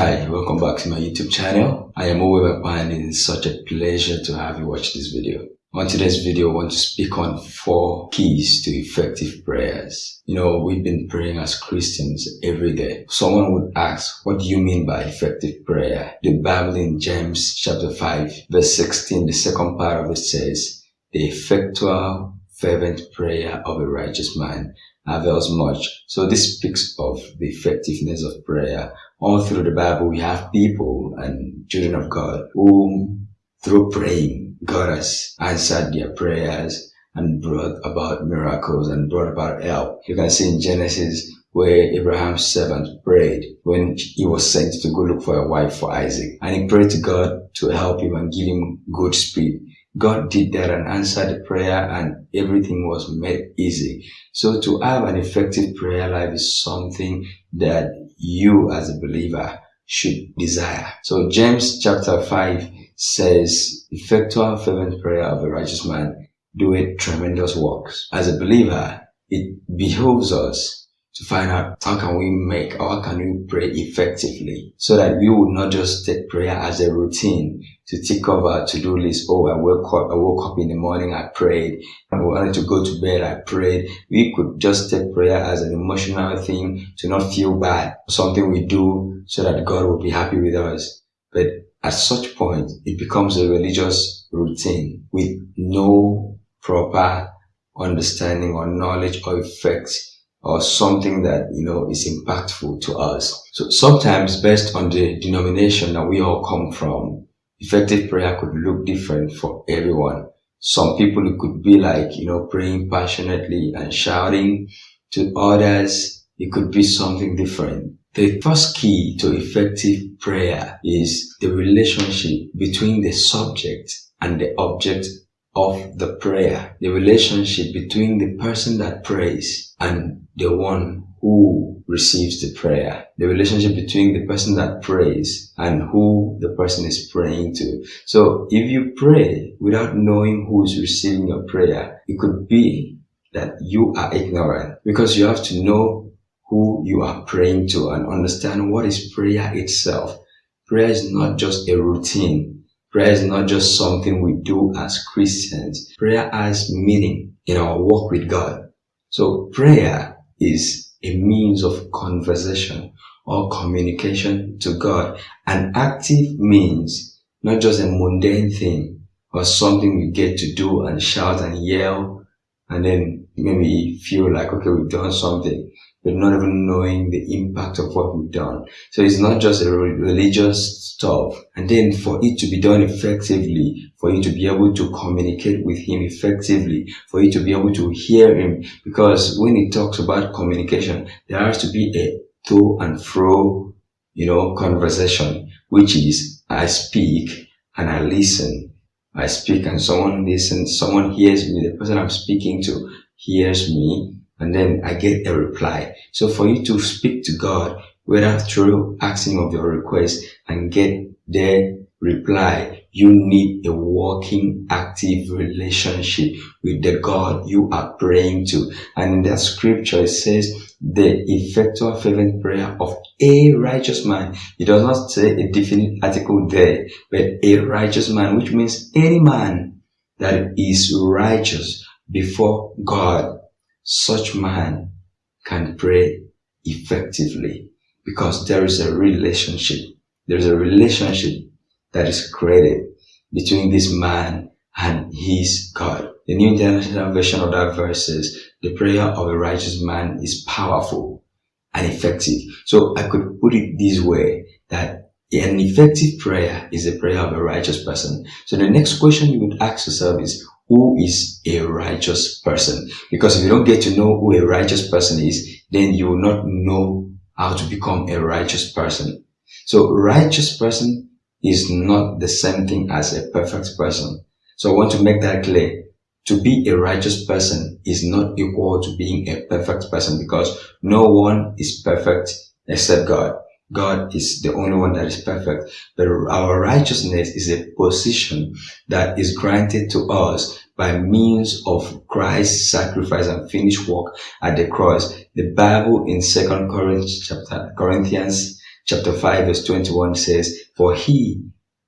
Hi, welcome back to my YouTube channel. I am Owe and it is such a pleasure to have you watch this video. On today's video, I want to speak on four keys to effective prayers. You know, we've been praying as Christians every day. Someone would ask, what do you mean by effective prayer? The Bible in James chapter 5 verse 16, the second part of it says, the effectual fervent prayer of a righteous man avails much. So this speaks of the effectiveness of prayer. All through the Bible, we have people and children of God who, through praying, God has answered their prayers and brought about miracles and brought about help. You can see in Genesis where Abraham's servant prayed when he was sent to go look for a wife for Isaac. And he prayed to God to help him and give him good speed. God did that and answered the prayer and everything was made easy. So to have an effective prayer life is something that you as a believer should desire. So James chapter 5 says, effectual fervent prayer of a righteous man doeth tremendous works. As a believer, it behoves us to find out how can we make or how can we pray effectively so that we would not just take prayer as a routine to tick off our to-do list. Oh, I woke up, I woke up in the morning, I prayed. I wanted to go to bed, I prayed. We could just take prayer as an emotional thing to not feel bad, something we do so that God will be happy with us. But at such point, it becomes a religious routine with no proper understanding or knowledge or effects or something that, you know, is impactful to us. So sometimes based on the denomination that we all come from, effective prayer could look different for everyone. Some people it could be like, you know, praying passionately and shouting. To others, it could be something different. The first key to effective prayer is the relationship between the subject and the object of the prayer, the relationship between the person that prays and the one who receives the prayer, the relationship between the person that prays and who the person is praying to. So if you pray without knowing who is receiving your prayer, it could be that you are ignorant because you have to know who you are praying to and understand what is prayer itself. Prayer is not just a routine. Prayer is not just something we do as Christians. Prayer has meaning in our walk with God. So prayer is a means of conversation or communication to God. An active means, not just a mundane thing or something we get to do and shout and yell and then maybe feel like, okay, we've done something but not even knowing the impact of what we've done. So it's not just a religious stuff. And then for it to be done effectively, for you to be able to communicate with him effectively, for you to be able to hear him, because when he talks about communication, there has to be a to and fro, you know, conversation, which is I speak and I listen. I speak and someone listens, someone hears me, the person I'm speaking to hears me, and then I get a reply. So for you to speak to God, whether through asking of your request and get their reply, you need a working, active relationship with the God you are praying to. And in that scripture, it says, the effectual fervent prayer of a righteous man. It does not say a definite article there, but a righteous man, which means any man that is righteous before God such man can pray effectively because there is a relationship. There is a relationship that is created between this man and his God. The New International Version of that verse says, the prayer of a righteous man is powerful and effective. So I could put it this way that an effective prayer is a prayer of a righteous person. So the next question you would ask yourself is, who is a righteous person. Because if you don't get to know who a righteous person is, then you will not know how to become a righteous person. So righteous person is not the same thing as a perfect person. So I want to make that clear. To be a righteous person is not equal to being a perfect person because no one is perfect except God. God is the only one that is perfect. But our righteousness is a position that is granted to us by means of Christ's sacrifice and finished work at the cross. The Bible in Second Corinthians chapter, Corinthians chapter 5 verse 21 says, For he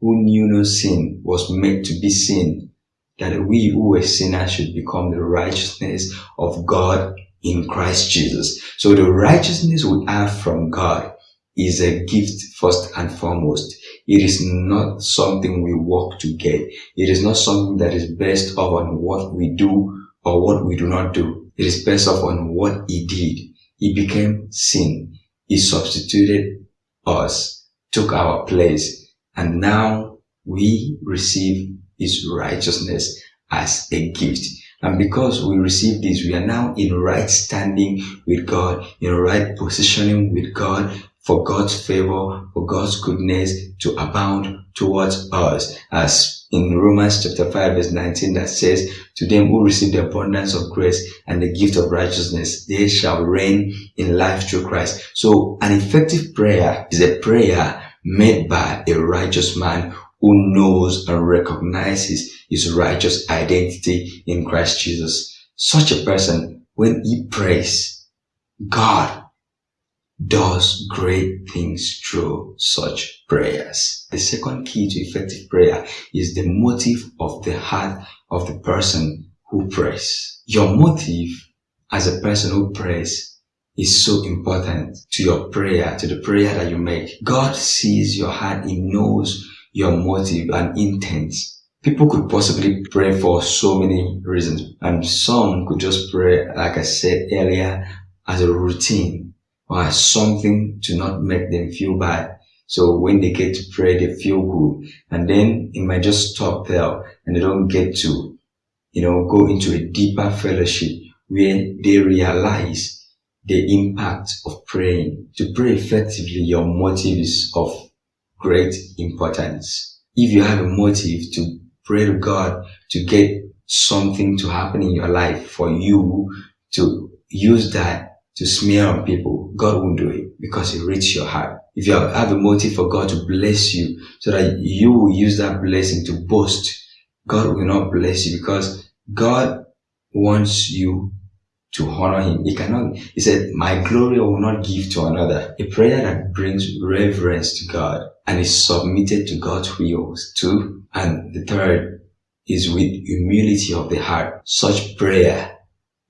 who knew no sin was made to be sin, that we who were sinners should become the righteousness of God in Christ Jesus. So the righteousness we have from God is a gift first and foremost. It is not something we work to get. It is not something that is based on what we do or what we do not do. It is based on what he did. He became sin. He substituted us, took our place, and now we receive his righteousness as a gift. And because we receive this, we are now in right standing with God, in right positioning with God, for God's favor, for God's goodness to abound towards us. As in Romans chapter 5 verse 19 that says, to them who receive the abundance of grace and the gift of righteousness, they shall reign in life through Christ. So an effective prayer is a prayer made by a righteous man who knows and recognizes his righteous identity in Christ Jesus. Such a person, when he prays, God does great things through such prayers. The second key to effective prayer is the motive of the heart of the person who prays. Your motive as a person who prays is so important to your prayer, to the prayer that you make. God sees your heart. He knows your motive and intent. People could possibly pray for so many reasons and some could just pray, like I said earlier, as a routine or something to not make them feel bad. So when they get to pray, they feel good. And then it might just stop there and they don't get to, you know, go into a deeper fellowship where they realize the impact of praying. To pray effectively, your motive is of great importance. If you have a motive to pray to God to get something to happen in your life for you to use that to smear on people, God won't do it because He reaches your heart. If you have a motive for God to bless you so that you will use that blessing to boast, God will not bless you because God wants you to honor Him. He cannot, He said, my glory I will not give to another. A prayer that brings reverence to God and is submitted to God's will too. And the third is with humility of the heart. Such prayer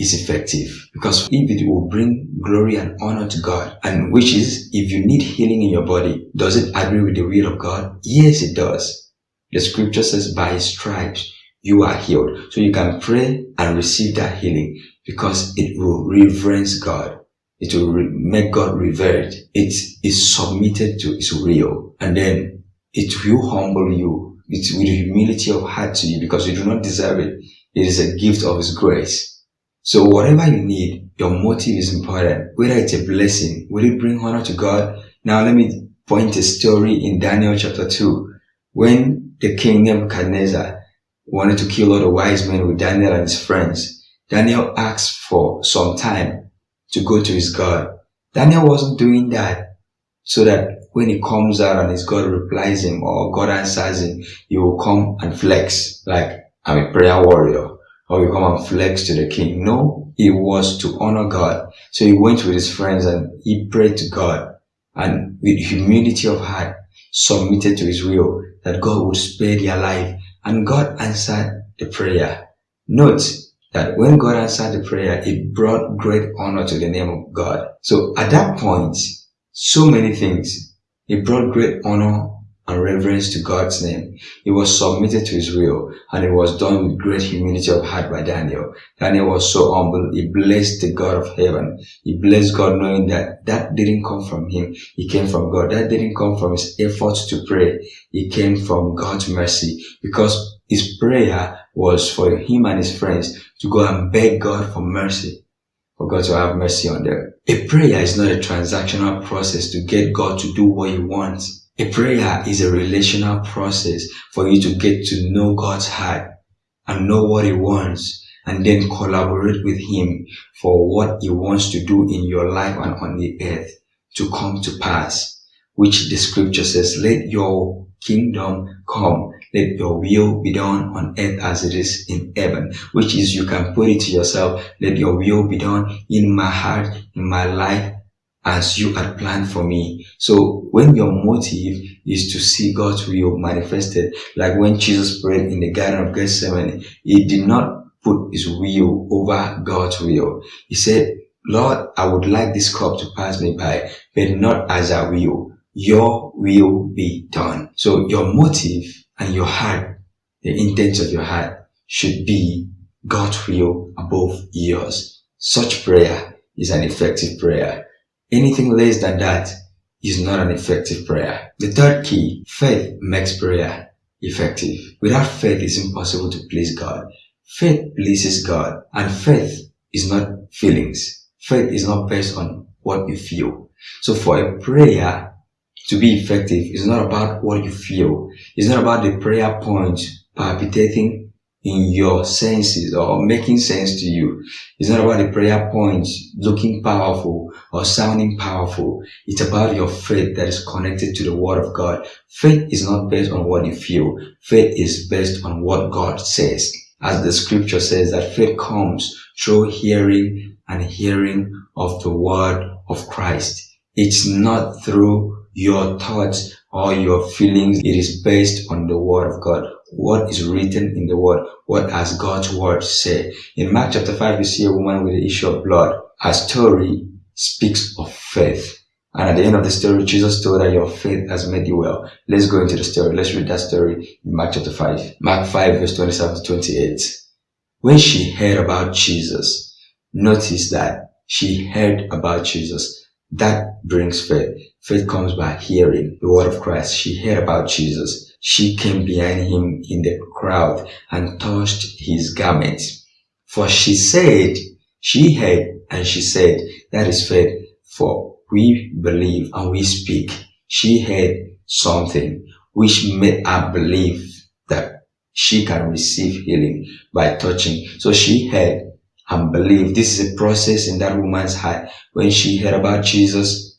is effective. Because if it will bring glory and honor to God and which is if you need healing in your body does it agree with the will of God? Yes it does. The scripture says by stripes you are healed. So you can pray and receive that healing because it will reverence God. It will make God revered it is submitted to his will. And then it will humble you it with humility of heart to you because you do not deserve it. It is a gift of his grace so whatever you need, your motive is important. Whether it's a blessing, will it bring honor to God? Now let me point a story in Daniel chapter 2. When the king Nebuchadnezzar wanted to kill all the wise men with Daniel and his friends, Daniel asked for some time to go to his God. Daniel wasn't doing that so that when he comes out and his God replies him or God answers him, he will come and flex like I'm a prayer warrior or you come and flex to the king. No, it was to honor God. So he went with his friends and he prayed to God and with humility of heart submitted to his will that God would spare their life. And God answered the prayer. Note that when God answered the prayer, it brought great honor to the name of God. So at that point, so many things. It brought great honor and reverence to God's name. He was submitted to his will and it was done with great humility of heart by Daniel. Daniel was so humble. He blessed the God of heaven. He blessed God knowing that that didn't come from him. He came from God. That didn't come from his efforts to pray. It came from God's mercy because his prayer was for him and his friends to go and beg God for mercy for God to have mercy on them. A prayer is not a transactional process to get God to do what he wants. A prayer is a relational process for you to get to know God's heart and know what He wants and then collaborate with Him for what He wants to do in your life and on the earth to come to pass. Which the scripture says, let your kingdom come. Let your will be done on earth as it is in heaven. Which is you can put it to yourself, let your will be done in my heart, in my life, as you had planned for me. So when your motive is to see God's will manifested, like when Jesus prayed in the Garden of Gethsemane, he did not put his will over God's will. He said, Lord, I would like this cup to pass me by, but not as I will. Your will be done. So your motive and your heart, the intent of your heart should be God's will above yours. Such prayer is an effective prayer. Anything less than that is not an effective prayer. The third key, faith makes prayer effective. Without faith, it's impossible to please God. Faith pleases God and faith is not feelings. Faith is not based on what you feel. So for a prayer to be effective, it's not about what you feel. It's not about the prayer point palpitating in your senses or making sense to you. It's not about the prayer points looking powerful or sounding powerful. It's about your faith that is connected to the word of God. Faith is not based on what you feel. Faith is based on what God says. As the scripture says that faith comes through hearing and hearing of the word of Christ. It's not through your thoughts or your feelings. It is based on the word of God what is written in the word, what has God's word say. In Mark chapter 5, we see a woman with the issue of blood. Her story speaks of faith. And at the end of the story, Jesus told her, your faith has made you well. Let's go into the story. Let's read that story in Mark chapter 5. Mark 5 verse 27 to 28. When she heard about Jesus, notice that she heard about Jesus. That brings faith. Faith comes by hearing the word of Christ. She heard about Jesus. She came behind him in the crowd and touched his garments. For she said, she heard and she said, that is faith, for we believe and we speak. She heard something which made her believe that she can receive healing by touching. So she heard and believe. This is a process in that woman's heart. When she heard about Jesus,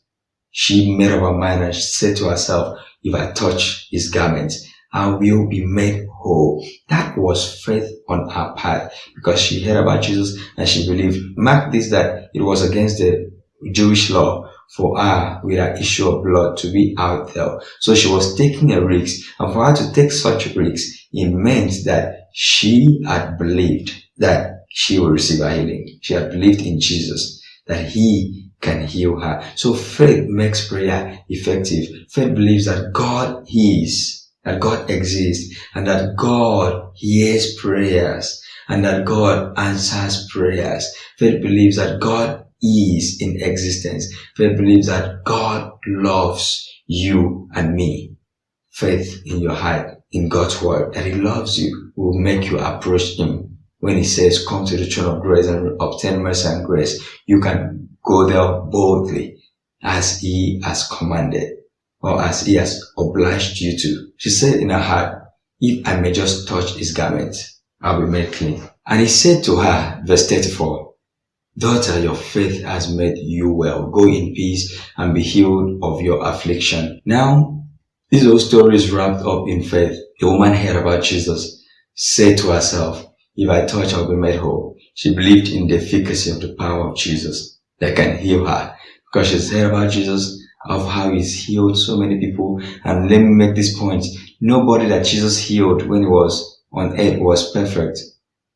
she made up her mind and she said to herself, if I touch his garments, I will be made whole. That was faith on her part because she heard about Jesus and she believed. Mark this that it was against the Jewish law for her with an issue of blood to be out there. So she was taking a risk and for her to take such a risk, it meant that she had believed that she will receive a healing. She had believed in Jesus, that he can heal her. So faith makes prayer effective. Faith believes that God is, that God exists, and that God hears prayers, and that God answers prayers. Faith believes that God is in existence. Faith believes that God loves you and me. Faith in your heart, in God's word, that He loves you, will make you approach Him. When He says, come to the throne of grace and obtain mercy and grace, you can go there boldly as he has commanded or as he has obliged you to. She said in her heart, if I may just touch his garment, I'll be made clean. And he said to her, verse 34, Daughter, your faith has made you well. Go in peace and be healed of your affliction. Now, this whole story is wrapped up in faith. A woman heard about Jesus, said to herself, if I touch, I'll be made whole. She believed in the efficacy of the power of Jesus that can heal her. Because she's heard about Jesus, of how he's healed so many people. And let me make this point. Nobody that Jesus healed when he was on earth was perfect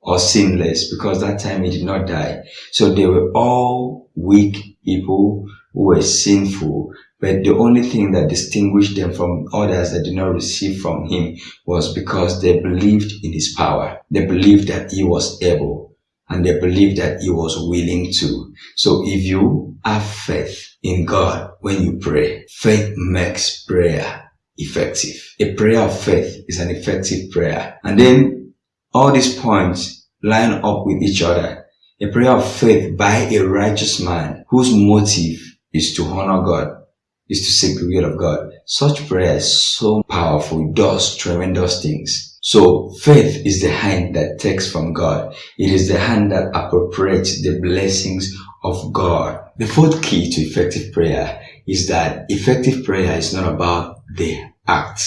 or sinless because that time he did not die. So they were all weak people who were sinful. But the only thing that distinguished them from others that did not receive from him was because they believed in his power. They believed that he was able and they believed that he was willing to. So if you have faith in God when you pray, faith makes prayer effective. A prayer of faith is an effective prayer. And then all these points line up with each other. A prayer of faith by a righteous man whose motive is to honor God, is to seek the will of God. Such prayer is so powerful, it does tremendous things. So faith is the hand that takes from God. It is the hand that appropriates the blessings of God. The fourth key to effective prayer is that effective prayer is not about the act,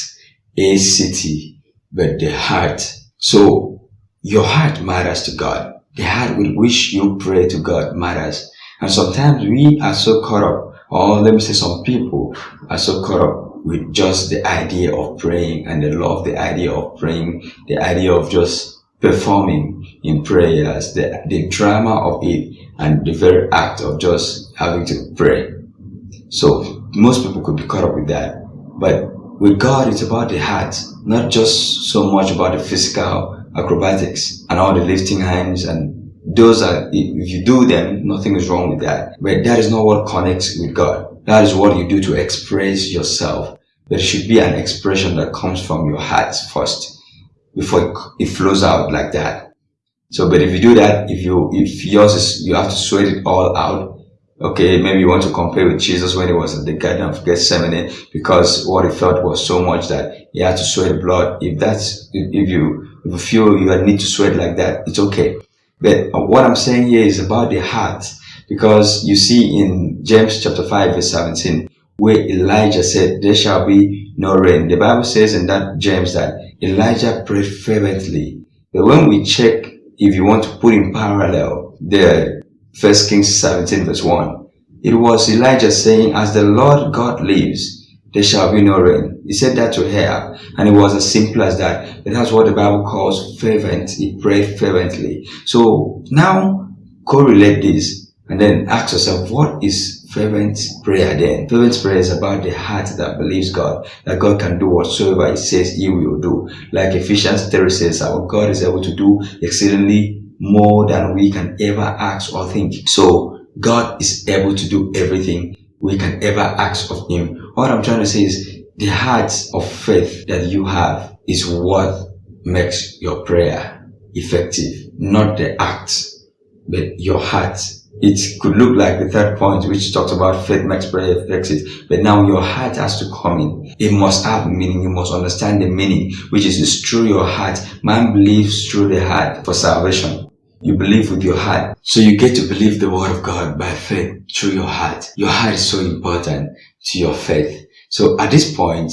ACT, but the heart. So your heart matters to God. The heart with which you pray to God matters. And sometimes we are so caught up or let me say some people are so caught up with just the idea of praying and they love the idea of praying, the idea of just performing in prayers, the, the drama of it and the very act of just having to pray. So most people could be caught up with that. But with God, it's about the heart, not just so much about the physical acrobatics and all the lifting hands and those are, if you do them, nothing is wrong with that. But that is not what connects with God. That is what you do to express yourself. It should be an expression that comes from your heart first before it flows out like that. So, but if you do that, if you, if yours is, you have to sweat it all out. Okay, maybe you want to compare with Jesus when he was in the Garden of Gethsemane because what he felt was so much that he had to sweat blood. If that's, if you, if you feel you need to sweat like that, it's okay. But what I'm saying here is about the heart because you see in James chapter 5 verse 17 where Elijah said there shall be no rain. The Bible says in that James that Elijah prayed fervently. But when we check if you want to put in parallel the first Kings 17 verse 1 it was Elijah saying as the Lord God lives there shall be no rain. He said that to her, and it was as simple as that. But that's what the Bible calls fervent. He prayed fervently. So now correlate this and then ask yourself, what is fervent prayer then? Fervent prayer is about the heart that believes God, that God can do whatsoever He says He will do. Like Ephesians 3 says, our God is able to do exceedingly more than we can ever ask or think. So God is able to do everything we can ever ask of Him. What I'm trying to say is the heart of faith that you have is what makes your prayer effective, not the act, but your heart. It could look like the third point, which talks about faith makes prayer effective, but now your heart has to come in. It must have meaning. You must understand the meaning, which is through your heart. Man believes through the heart for salvation. You believe with your heart. So you get to believe the word of God by faith through your heart. Your heart is so important to your faith. So at this point,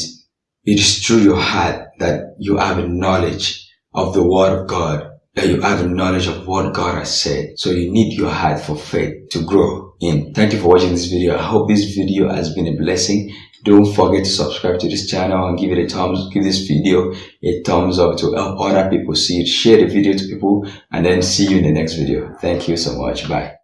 it is through your heart that you have a knowledge of the word of God, that you have a knowledge of what God has said. So you need your heart for faith to grow in. Thank you for watching this video. I hope this video has been a blessing. Don't forget to subscribe to this channel and give it a thumbs, give this video a thumbs up to help other people see it. Share the video to people and then see you in the next video. Thank you so much. Bye.